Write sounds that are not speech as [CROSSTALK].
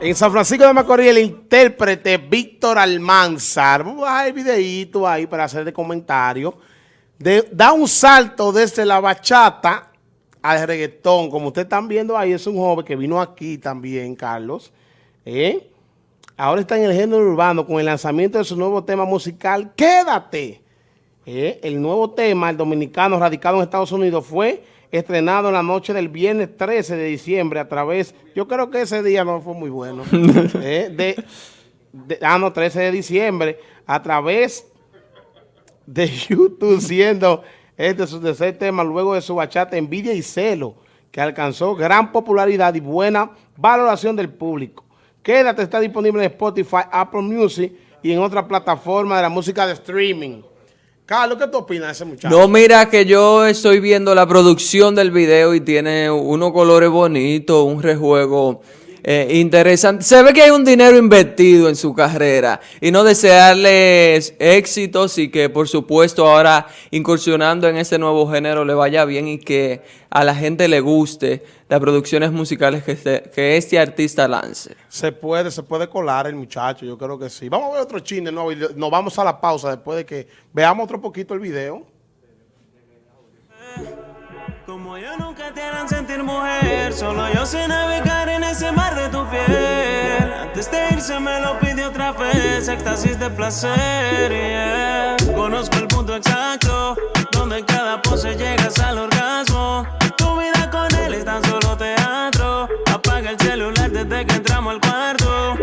En San Francisco de Macorís, el intérprete Víctor Almanzar, vamos a bajar el videito ahí para hacer de comentario, da un salto desde la bachata al reggaetón. Como ustedes están viendo ahí, es un joven que vino aquí también, Carlos. ¿eh? Ahora está en el género urbano con el lanzamiento de su nuevo tema musical, Quédate. ¿Eh? El nuevo tema, el dominicano radicado en Estados Unidos, fue estrenado en la noche del viernes 13 de diciembre a través, yo creo que ese día no fue muy bueno, [LAUGHS] eh, de, ah, no, 13 de diciembre, a través de YouTube, siendo este su tercer tema luego de su bachata Envidia y Celo, que alcanzó gran popularidad y buena valoración del público. Quédate, está disponible en Spotify, Apple Music y en otra plataforma de la música de streaming. Carlos, ¿qué tú opinas de ese muchacho? No, mira que yo estoy viendo la producción del video y tiene unos colores bonitos, un rejuego eh, interesante. Se ve que hay un dinero invertido en su carrera y no desearles éxitos y que por supuesto ahora incursionando en ese nuevo género le vaya bien y que a la gente le guste las producciones musicales que este, que este artista lance. Se puede, se puede colar el muchacho, yo creo que sí. Vamos a ver otro chine nuevo y nos vamos a la pausa después de que veamos otro poquito el video. Como yo nunca te harán sentir mujer, solo yo sé navegar Irse me lo pide otra vez, éxtasis de placer. Conozco el punto exacto, donde cada pose llegas al orgasmo. Tu vida con él es tan solo teatro. Apaga el celular desde que entramos al cuarto.